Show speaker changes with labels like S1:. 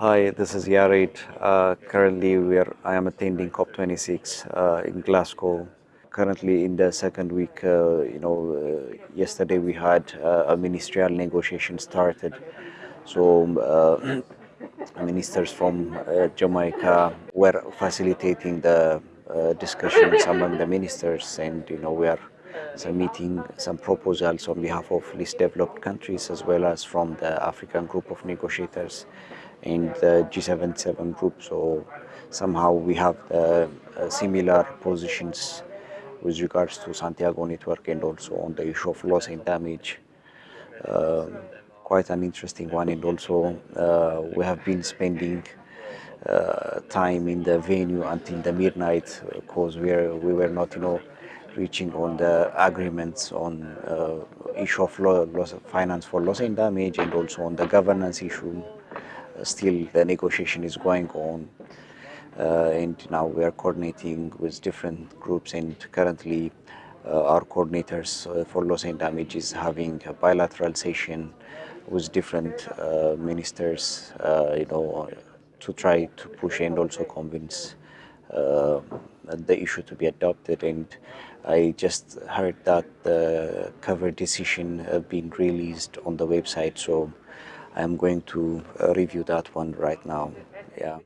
S1: Hi, this is Yared. Uh, currently, we are, I am attending COP26 uh, in Glasgow. Currently, in the second week, uh, you know, uh, yesterday we had uh, a ministerial negotiation started. So, uh, ministers from Jamaica were facilitating the discussions among the ministers, and you know, we are submitting some proposals on behalf of least developed countries as well as from the African group of negotiators and the G77 group. So somehow we have uh, similar positions with regards to Santiago Network and also on the issue of loss and damage. Um, quite an interesting one and also uh, we have been spending uh, time in the venue until the midnight because we, we were not, you know, reaching on the agreements on uh, issue of loss of finance for loss and damage and also on the governance issue. Uh, still the negotiation is going on uh, and now we are coordinating with different groups and currently uh, our coordinators uh, for loss and damage is having a bilateral session with different uh, ministers, you know, to try to push and also convince the issue to be adopted. And I just heard that the cover decision uh, being released on the website. So I'm going to uh, review that one right now. Yeah